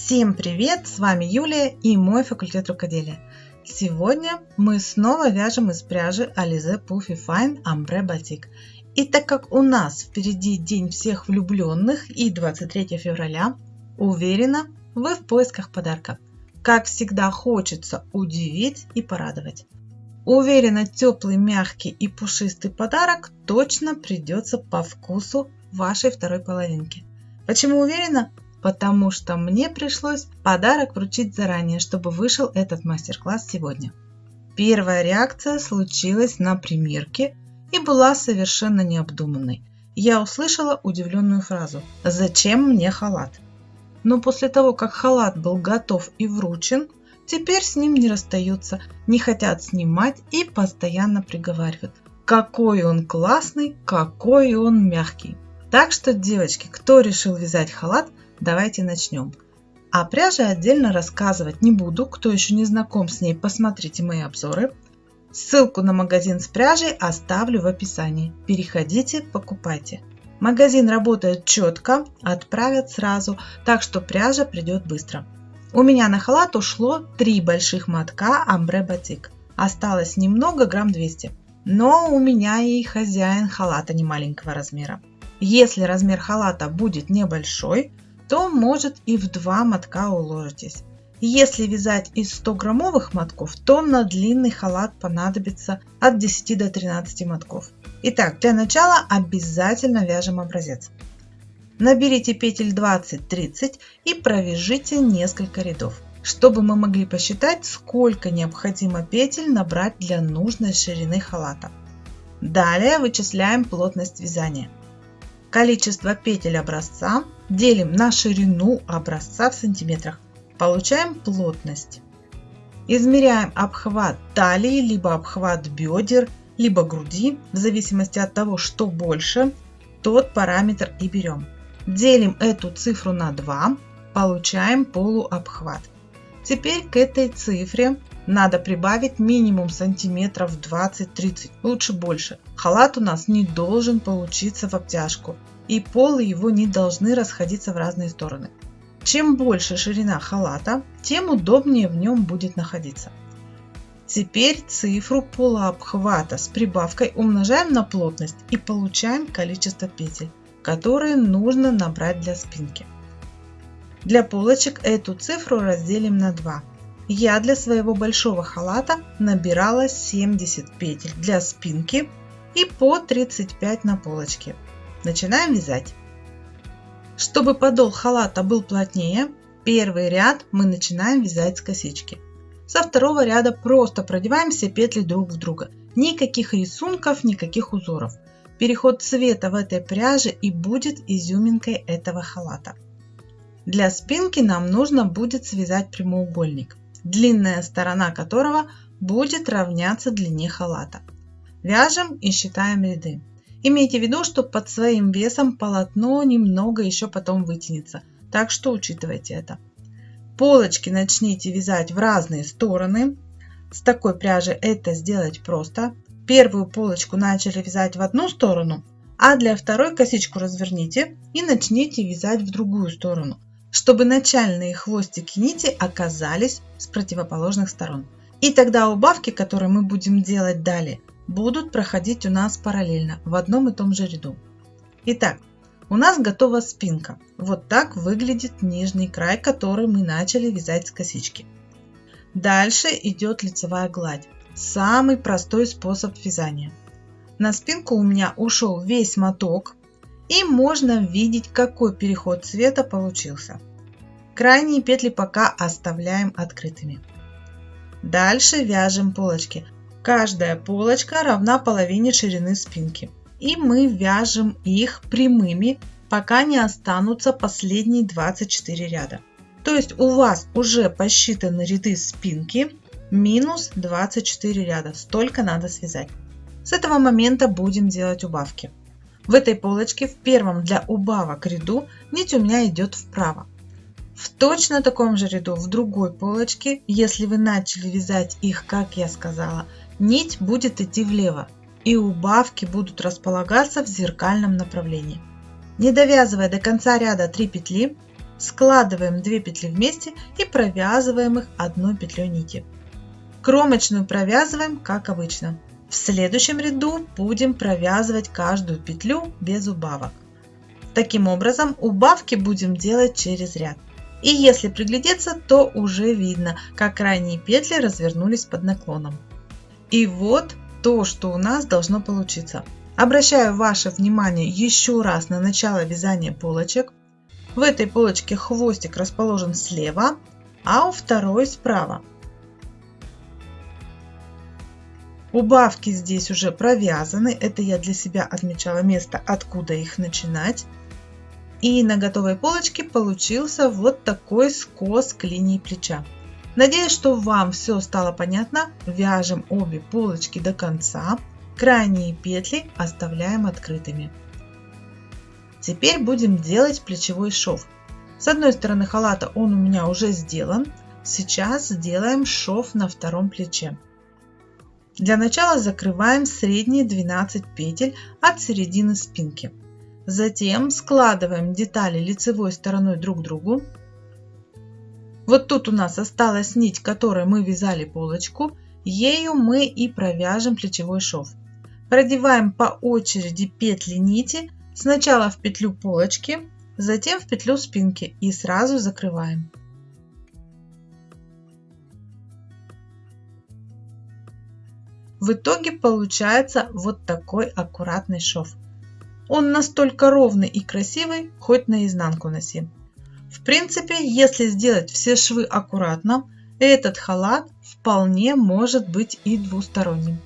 Всем привет! С вами Юлия и мой факультет рукоделия. Сегодня мы снова вяжем из пряжи Alize Puffy Fine Ambre Batik. И так как у нас впереди День всех влюбленных и 23 февраля, уверена, вы в поисках подарка. Как всегда хочется удивить и порадовать. Уверена, теплый, мягкий и пушистый подарок точно придется по вкусу вашей второй половинки. Почему уверена? Потому что мне пришлось подарок вручить заранее, чтобы вышел этот мастер-класс сегодня. Первая реакция случилась на примерке и была совершенно необдуманной. Я услышала удивленную фразу «Зачем мне халат?». Но после того, как халат был готов и вручен, теперь с ним не расстаются, не хотят снимать и постоянно приговаривают «Какой он классный, какой он мягкий!». Так что, девочки, кто решил вязать халат, Давайте начнем. О пряже отдельно рассказывать не буду. Кто еще не знаком с ней, посмотрите мои обзоры. Ссылку на магазин с пряжей оставлю в описании. Переходите, покупайте. Магазин работает четко, отправят сразу, так что пряжа придет быстро. У меня на халат ушло 3 больших мотка амбре батик. Осталось немного, грамм 200. Но у меня и хозяин халата не маленького размера. Если размер халата будет небольшой, то может и в два мотка уложитесь. Если вязать из 100 граммовых мотков, то на длинный халат понадобится от 10 до 13 мотков. Итак, для начала обязательно вяжем образец. Наберите петель 20-30 и провяжите несколько рядов, чтобы мы могли посчитать, сколько необходимо петель набрать для нужной ширины халата. Далее вычисляем плотность вязания. Количество петель образца делим на ширину образца в сантиметрах. Получаем плотность. Измеряем обхват талии, либо обхват бедер, либо груди, в зависимости от того, что больше, тот параметр и берем. Делим эту цифру на 2, получаем полуобхват. Теперь к этой цифре надо прибавить минимум сантиметров 20-30, лучше больше. Халат у нас не должен получиться в обтяжку, и полы его не должны расходиться в разные стороны. Чем больше ширина халата, тем удобнее в нем будет находиться. Теперь цифру полуобхвата с прибавкой умножаем на плотность и получаем количество петель, которые нужно набрать для спинки. Для полочек эту цифру разделим на 2 я для своего большого халата набирала 70 петель для спинки и по 35 на полочке. Начинаем вязать. Чтобы подол халата был плотнее, первый ряд мы начинаем вязать с косички. Со второго ряда просто продеваем все петли друг в друга. Никаких рисунков, никаких узоров. Переход цвета в этой пряже и будет изюминкой этого халата. Для спинки нам нужно будет связать прямоугольник длинная сторона которого будет равняться длине халата. Вяжем и считаем ряды. Имейте в виду, что под своим весом полотно немного еще потом вытянется, так что учитывайте это. Полочки начните вязать в разные стороны. С такой пряжи это сделать просто. Первую полочку начали вязать в одну сторону, а для второй косичку разверните и начните вязать в другую сторону чтобы начальные хвостики нити оказались с противоположных сторон. И тогда убавки, которые мы будем делать далее, будут проходить у нас параллельно в одном и том же ряду. Итак, у нас готова спинка. Вот так выглядит нижний край, который мы начали вязать с косички. Дальше идет лицевая гладь. Самый простой способ вязания. На спинку у меня ушел весь моток, и можно видеть, какой переход цвета получился. Крайние петли пока оставляем открытыми. Дальше вяжем полочки. Каждая полочка равна половине ширины спинки. И мы вяжем их прямыми, пока не останутся последние 24 ряда. То есть у вас уже посчитаны ряды спинки минус 24 ряда. Столько надо связать. С этого момента будем делать убавки. В этой полочке в первом для убавок ряду нить у меня идет вправо. В точно таком же ряду в другой полочке, если вы начали вязать их, как я сказала, нить будет идти влево и убавки будут располагаться в зеркальном направлении. Не довязывая до конца ряда 3 петли, складываем 2 петли вместе и провязываем их одной петлей нити. Кромочную провязываем как обычно. В следующем ряду будем провязывать каждую петлю без убавок. Таким образом убавки будем делать через ряд. И если приглядеться, то уже видно, как крайние петли развернулись под наклоном. И вот то, что у нас должно получиться. Обращаю ваше внимание еще раз на начало вязания полочек. В этой полочке хвостик расположен слева, а у второй справа. Убавки здесь уже провязаны. Это я для себя отмечала место, откуда их начинать. И на готовой полочке получился вот такой скос к линии плеча. Надеюсь, что вам все стало понятно. Вяжем обе полочки до конца. Крайние петли оставляем открытыми. Теперь будем делать плечевой шов. С одной стороны халата он у меня уже сделан. Сейчас сделаем шов на втором плече. Для начала закрываем средние 12 петель от середины спинки. Затем складываем детали лицевой стороной друг к другу. Вот тут у нас осталась нить, которой мы вязали полочку. Ею мы и провяжем плечевой шов. Продеваем по очереди петли нити. Сначала в петлю полочки, затем в петлю спинки и сразу закрываем. В итоге получается вот такой аккуратный шов. Он настолько ровный и красивый, хоть наизнанку носи. В принципе, если сделать все швы аккуратно, этот халат вполне может быть и двусторонним.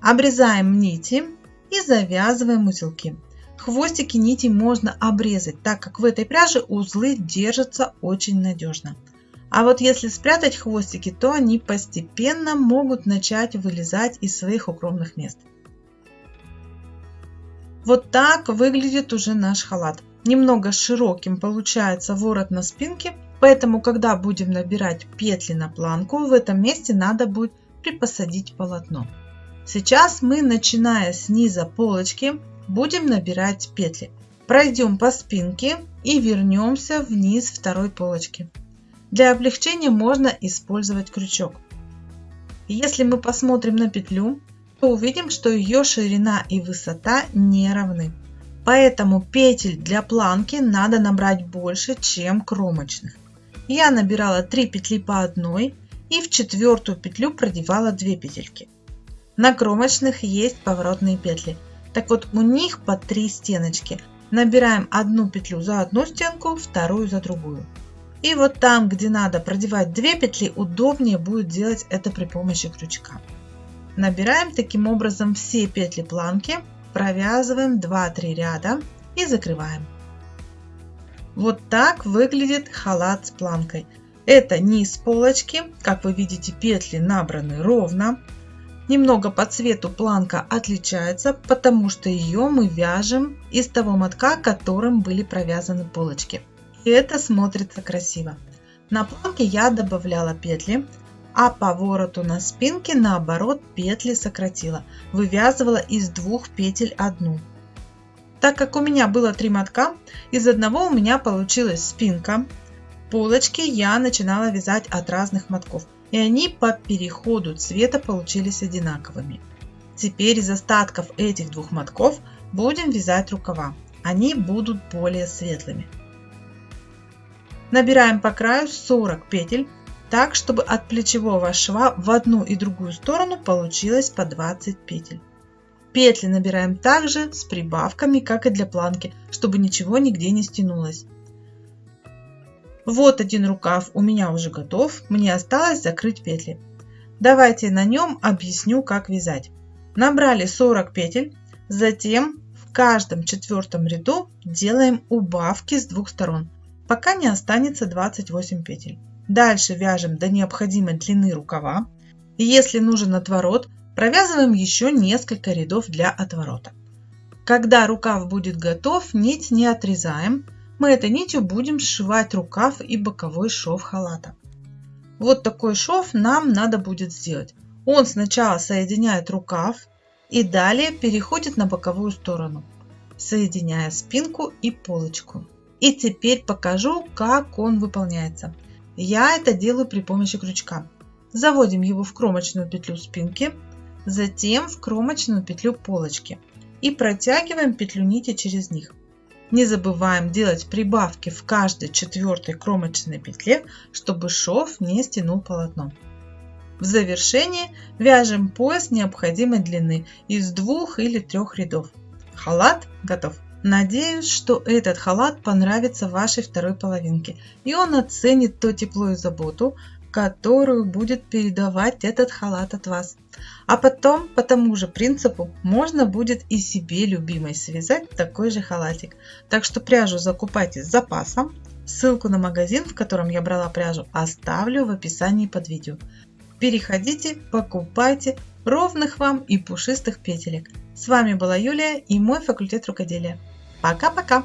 Обрезаем нити и завязываем узелки. Хвостики нити можно обрезать, так как в этой пряже узлы держатся очень надежно. А вот если спрятать хвостики, то они постепенно могут начать вылезать из своих укромных мест. Вот так выглядит уже наш халат. Немного широким получается ворот на спинке, поэтому когда будем набирать петли на планку, в этом месте надо будет припосадить полотно. Сейчас мы, начиная с низа полочки, будем набирать петли. Пройдем по спинке и вернемся вниз второй полочки. Для облегчения можно использовать крючок. Если мы посмотрим на петлю, то увидим, что ее ширина и высота не равны. Поэтому петель для планки надо набрать больше, чем кромочных. Я набирала 3 петли по одной и в четвертую петлю продевала 2 петельки. На кромочных есть поворотные петли. Так вот у них по 3 стеночки. Набираем одну петлю за одну стенку, вторую за другую. И вот там, где надо продевать 2 петли, удобнее будет делать это при помощи крючка. Набираем таким образом все петли планки, провязываем 2-3 ряда и закрываем. Вот так выглядит халат с планкой. Это низ полочки, как вы видите петли набраны ровно. Немного по цвету планка отличается, потому что ее мы вяжем из того мотка, которым были провязаны полочки. И это смотрится красиво. На планке я добавляла петли, а по вороту на спинке наоборот петли сократила, вывязывала из двух петель одну. Так как у меня было три мотка, из одного у меня получилась спинка. Полочки я начинала вязать от разных мотков, и они по переходу цвета получились одинаковыми. Теперь из остатков этих двух мотков будем вязать рукава. Они будут более светлыми. Набираем по краю 40 петель так, чтобы от плечевого шва в одну и другую сторону получилось по 20 петель. Петли набираем также с прибавками, как и для планки, чтобы ничего нигде не стянулось. Вот один рукав у меня уже готов, мне осталось закрыть петли. Давайте на нем объясню, как вязать. Набрали 40 петель, затем в каждом четвертом ряду делаем убавки с двух сторон, пока не останется 28 петель. Дальше вяжем до необходимой длины рукава. И если нужен отворот, провязываем еще несколько рядов для отворота. Когда рукав будет готов, нить не отрезаем. Мы этой нитью будем сшивать рукав и боковой шов халата. Вот такой шов нам надо будет сделать. Он сначала соединяет рукав и далее переходит на боковую сторону, соединяя спинку и полочку. И теперь покажу, как он выполняется. Я это делаю при помощи крючка. Заводим его в кромочную петлю спинки, затем в кромочную петлю полочки и протягиваем петлю нити через них. Не забываем делать прибавки в каждой четвертой кромочной петле, чтобы шов не стянул полотно. В завершении вяжем пояс необходимой длины из двух или трех рядов. Халат готов. Надеюсь, что этот халат понравится вашей второй половинке, и он оценит то тепло и заботу, которую будет передавать этот халат от вас. А потом, по тому же принципу, можно будет и себе любимой связать такой же халатик. Так что пряжу закупайте с запасом. Ссылку на магазин, в котором я брала пряжу, оставлю в описании под видео. Переходите, покупайте ровных вам и пушистых петелек. С вами была Юлия и мой факультет рукоделия. Пока-пока!